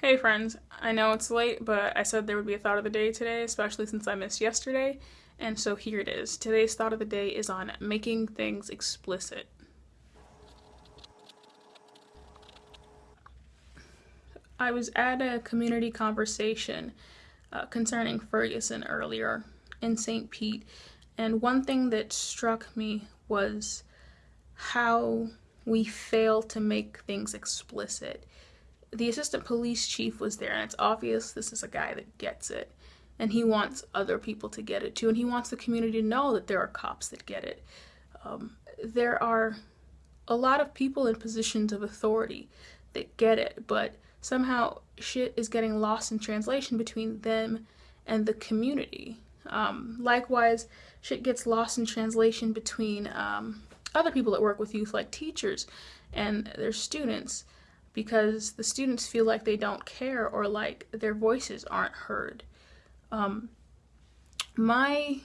Hey friends, I know it's late, but I said there would be a thought of the day today, especially since I missed yesterday, and so here it is. Today's thought of the day is on making things explicit. I was at a community conversation uh, concerning Ferguson earlier in St. Pete, and one thing that struck me was how we fail to make things explicit the assistant police chief was there, and it's obvious this is a guy that gets it. And he wants other people to get it too, and he wants the community to know that there are cops that get it. Um, there are a lot of people in positions of authority that get it, but somehow shit is getting lost in translation between them and the community. Um, likewise, shit gets lost in translation between um, other people that work with youth, like teachers and their students because the students feel like they don't care or like their voices aren't heard. Um, my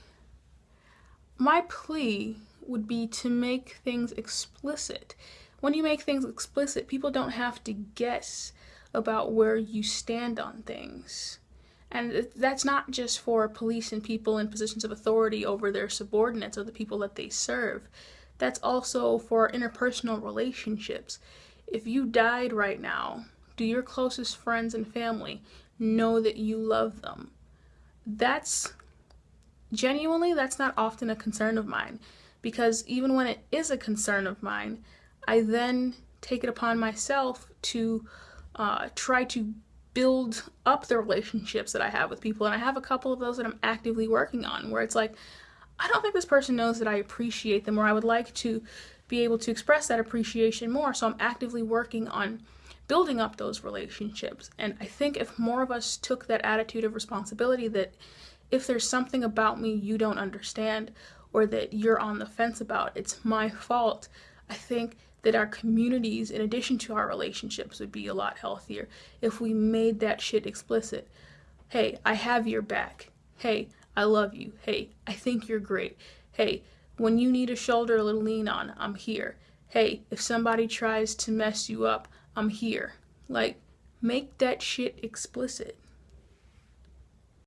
my plea would be to make things explicit. When you make things explicit, people don't have to guess about where you stand on things. And that's not just for police and people in positions of authority over their subordinates or the people that they serve. That's also for interpersonal relationships if you died right now, do your closest friends and family know that you love them? That's genuinely, that's not often a concern of mine because even when it is a concern of mine, I then take it upon myself to uh, try to build up the relationships that I have with people. And I have a couple of those that I'm actively working on where it's like, I don't think this person knows that I appreciate them or I would like to be able to express that appreciation more. So I'm actively working on building up those relationships. And I think if more of us took that attitude of responsibility that if there's something about me you don't understand or that you're on the fence about, it's my fault, I think that our communities, in addition to our relationships, would be a lot healthier if we made that shit explicit. Hey, I have your back. Hey, I love you. Hey, I think you're great. Hey, when you need a shoulder to lean on, I'm here. Hey, if somebody tries to mess you up, I'm here. Like, make that shit explicit.